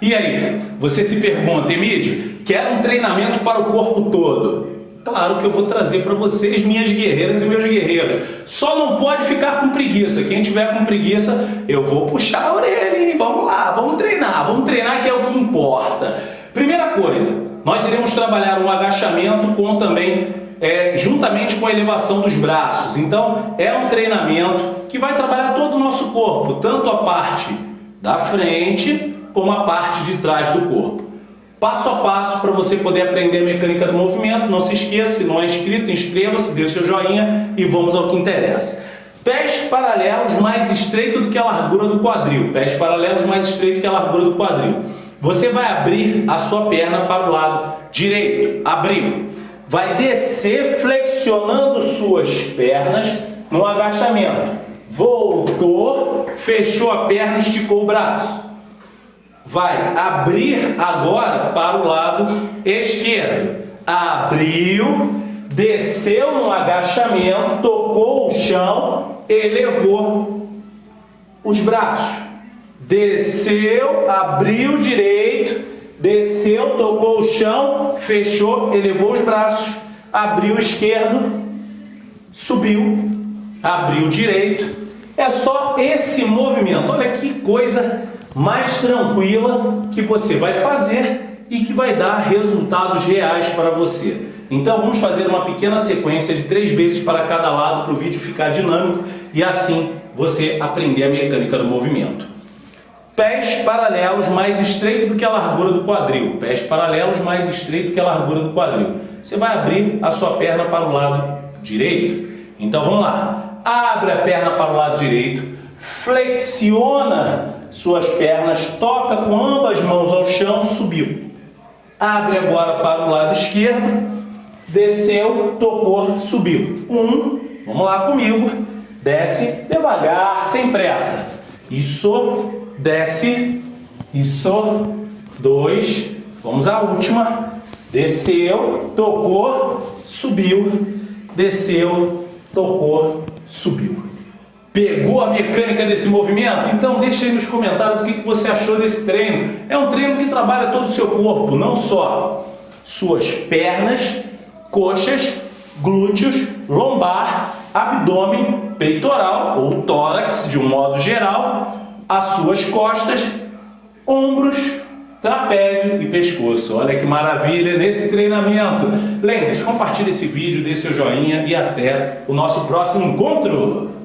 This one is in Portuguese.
E aí, você se pergunta, Emílio, quero um treinamento para o corpo todo. Claro que eu vou trazer para vocês, minhas guerreiras e meus guerreiros. Só não pode ficar com preguiça. Quem tiver com preguiça, eu vou puxar a orelha, hein? Vamos lá, vamos treinar. Vamos treinar que é o que importa. Primeira coisa, nós iremos trabalhar um agachamento com também, é, juntamente com a elevação dos braços. Então, é um treinamento que vai trabalhar todo o nosso corpo, tanto a parte da frente como a parte de trás do corpo passo a passo para você poder aprender a mecânica do movimento. Não se esqueça, se não é inscrito, inscreva-se, dê seu joinha e vamos ao que interessa. Pés paralelos mais estreito do que a largura do quadril. Pés paralelos mais estreito que a largura do quadril. Você vai abrir a sua perna para o lado direito. Abriu. Vai descer flexionando suas pernas no agachamento. Voltou, fechou a perna, esticou o braço vai abrir agora para o lado esquerdo. Abriu, desceu no agachamento, tocou o chão, elevou os braços. Desceu, abriu direito, desceu, tocou o chão, fechou, elevou os braços. Abriu esquerdo, subiu, abriu direito. É só esse movimento. Olha que coisa mais tranquila que você vai fazer e que vai dar resultados reais para você. Então vamos fazer uma pequena sequência de três vezes para cada lado para o vídeo ficar dinâmico e assim você aprender a mecânica do movimento. Pés paralelos mais estreito do que a largura do quadril. Pés paralelos mais estreito que a largura do quadril. Você vai abrir a sua perna para o lado direito. Então vamos lá. Abre a perna para o lado direito. Flexiona suas pernas, toca com ambas mãos ao chão, subiu. Abre agora para o lado esquerdo, desceu, tocou, subiu. Um, vamos lá comigo, desce devagar, sem pressa. Isso, desce, isso, dois, vamos à última. Desceu, tocou, subiu, desceu, tocou, subiu. Pegou a mecânica desse movimento? Então deixa aí nos comentários o que você achou desse treino. É um treino que trabalha todo o seu corpo, não só suas pernas, coxas, glúteos, lombar, abdômen, peitoral ou tórax de um modo geral, as suas costas, ombros, trapézio e pescoço. Olha que maravilha nesse treinamento. Lembre-se, compartilhe esse vídeo, dê seu joinha e até o nosso próximo encontro.